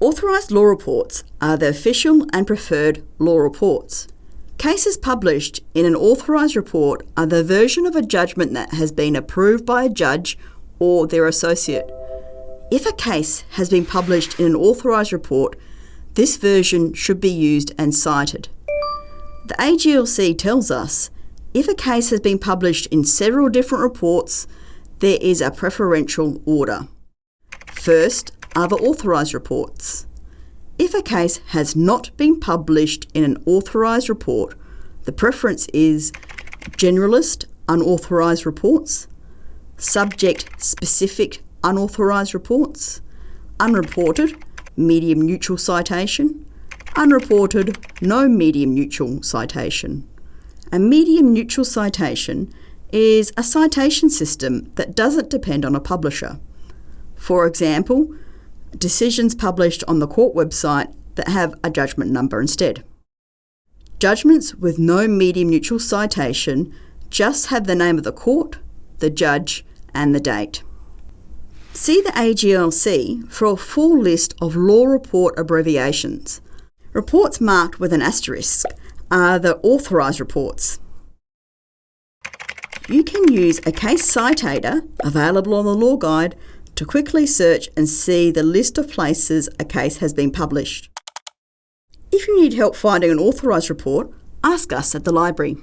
Authorised law reports are the official and preferred law reports. Cases published in an authorised report are the version of a judgment that has been approved by a judge or their associate. If a case has been published in an authorised report, this version should be used and cited. The AGLC tells us if a case has been published in several different reports, there is a preferential order. First the authorised reports. If a case has not been published in an authorised report, the preference is generalist unauthorised reports, subject specific unauthorised reports, unreported medium neutral citation, unreported no medium neutral citation. A medium neutral citation is a citation system that doesn't depend on a publisher. For example, decisions published on the court website that have a judgment number instead. Judgments with no medium neutral citation just have the name of the court, the judge, and the date. See the AGLC for a full list of law report abbreviations. Reports marked with an asterisk are the authorised reports. You can use a case citator available on the Law Guide to quickly search and see the list of places a case has been published. If you need help finding an authorised report, ask us at the library.